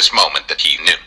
this moment that he knew.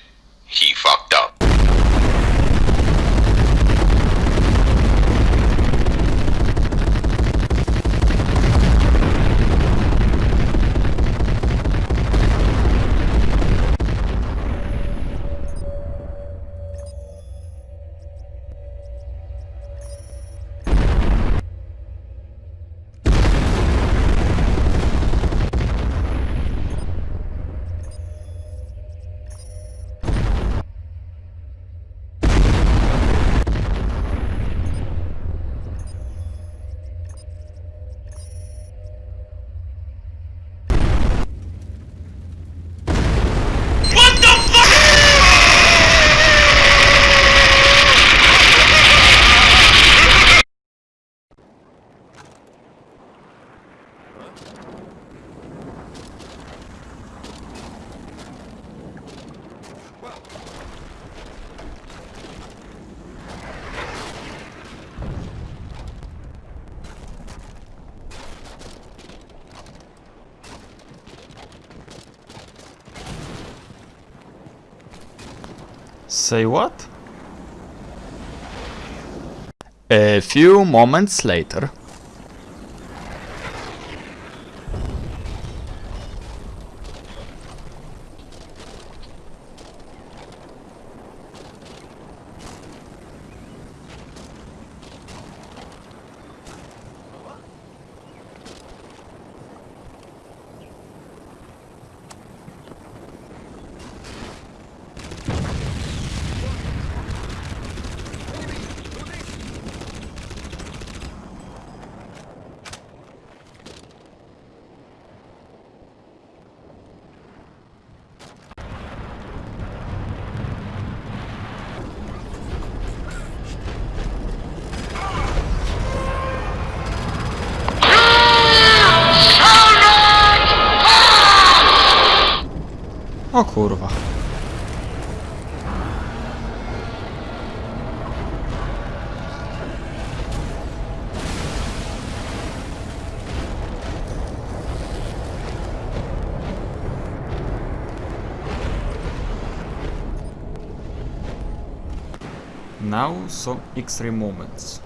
Say what? A few moments later. O kurwa. Now some extreme moments.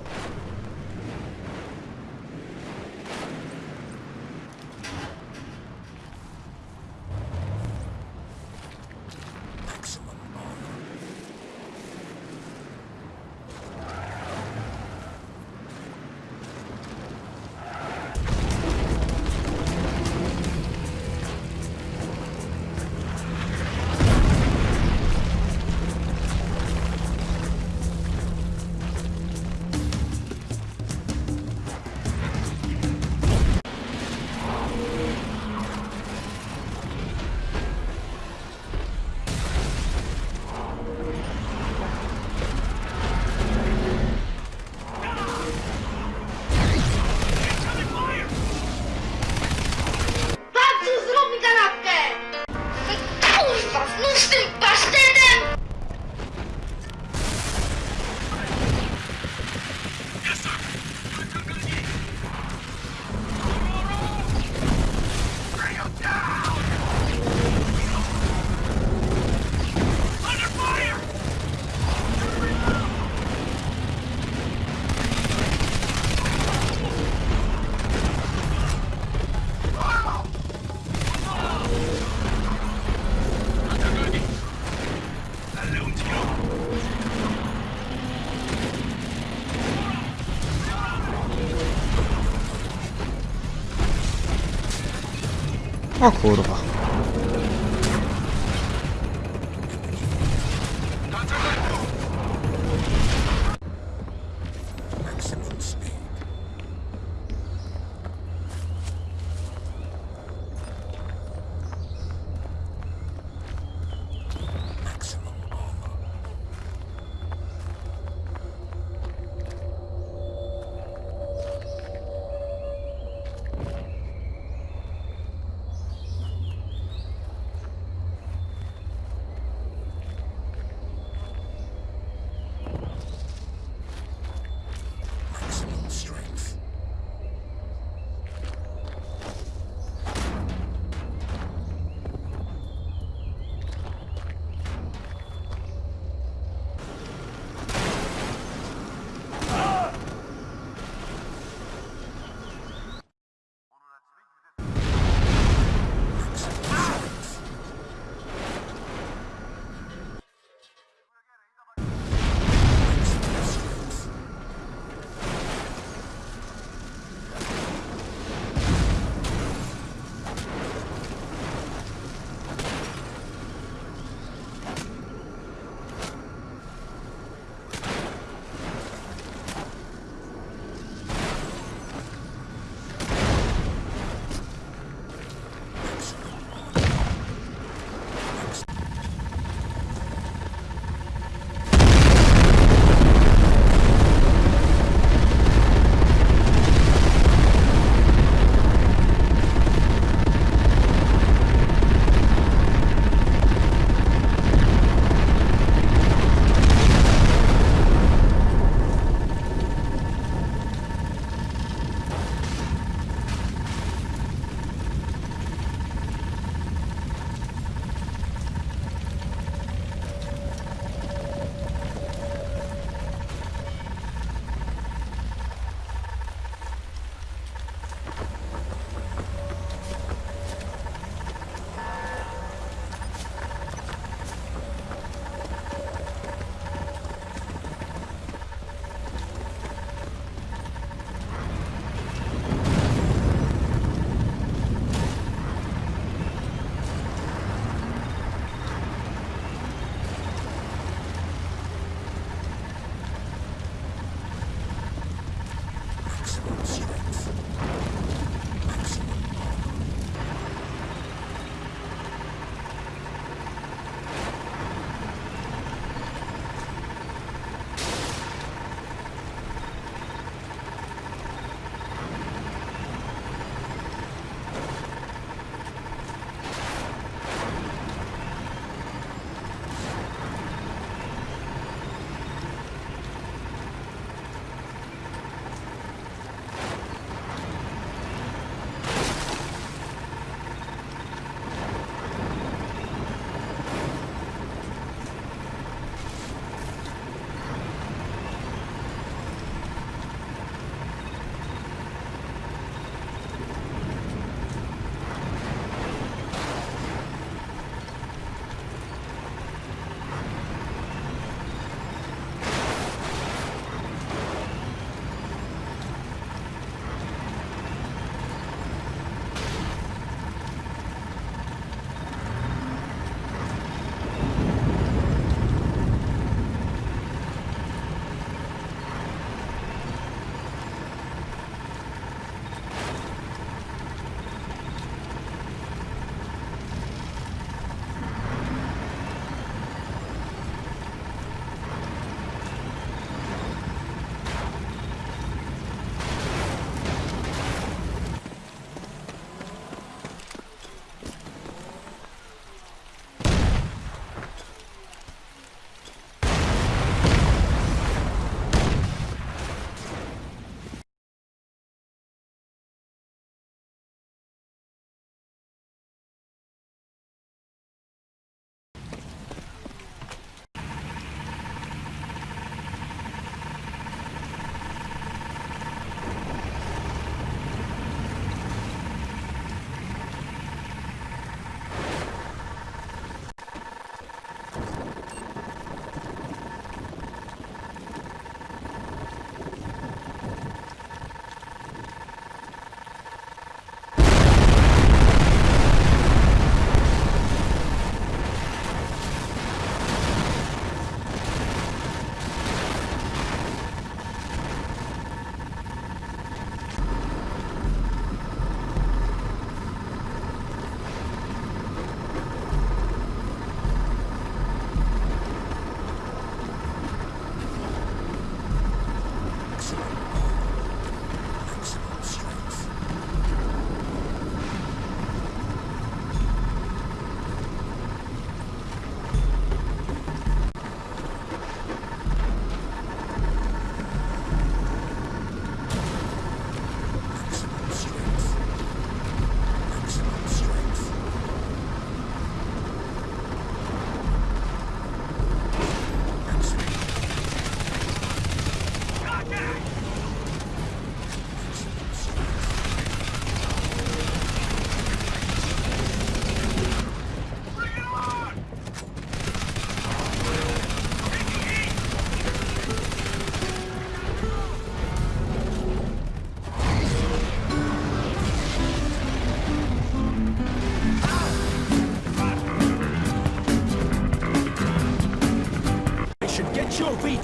O kurwa.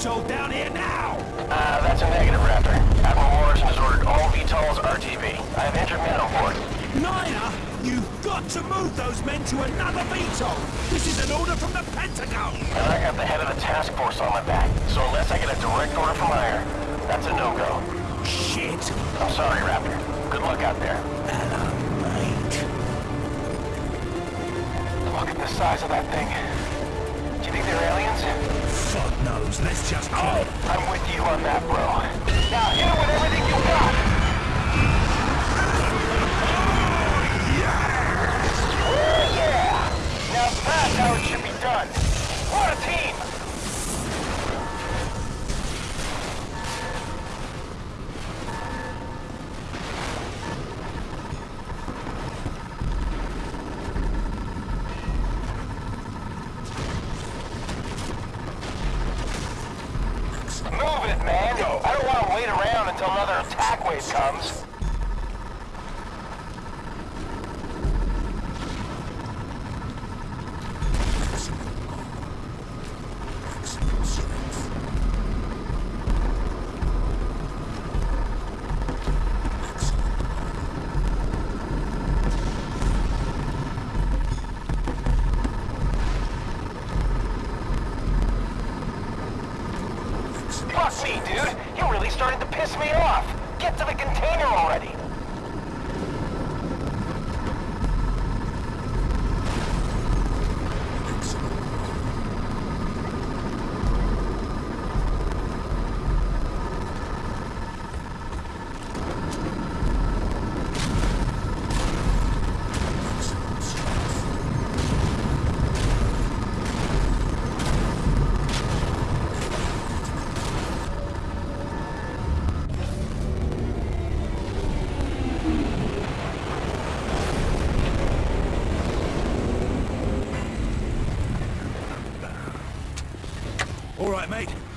Joe until another attack wave comes. To the container already! All right, mate.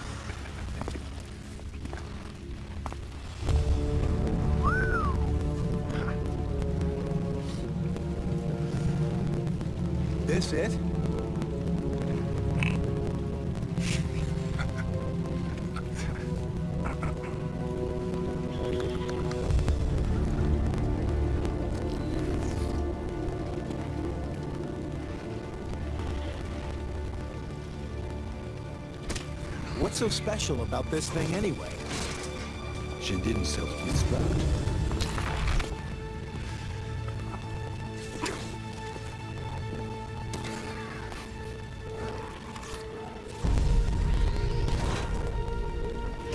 What's so special about this thing anyway? She didn't self-destruct.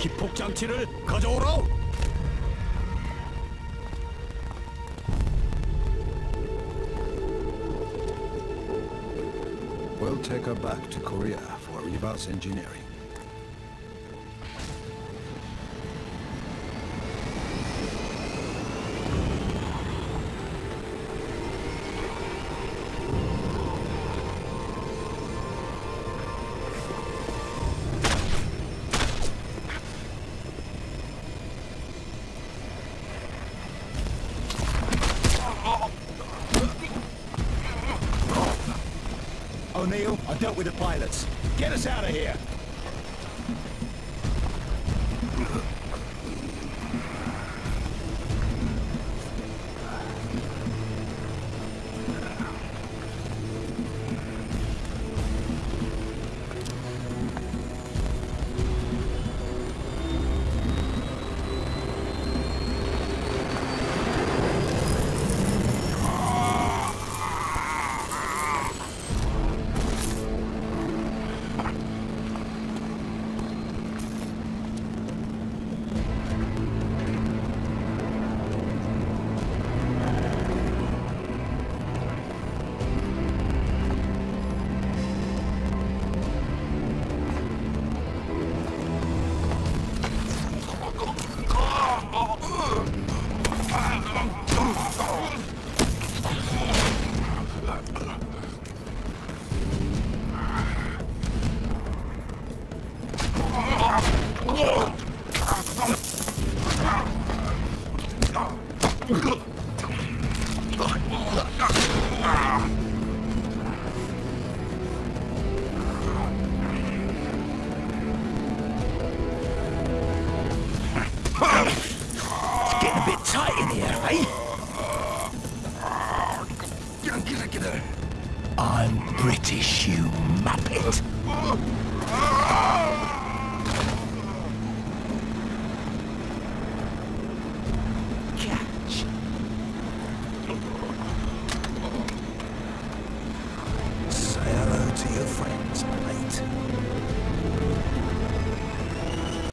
기폭장치를 가져오라! We'll take her back to Korea for reverse engineering. O'Neill, I dealt with the pilots. Get us out of here!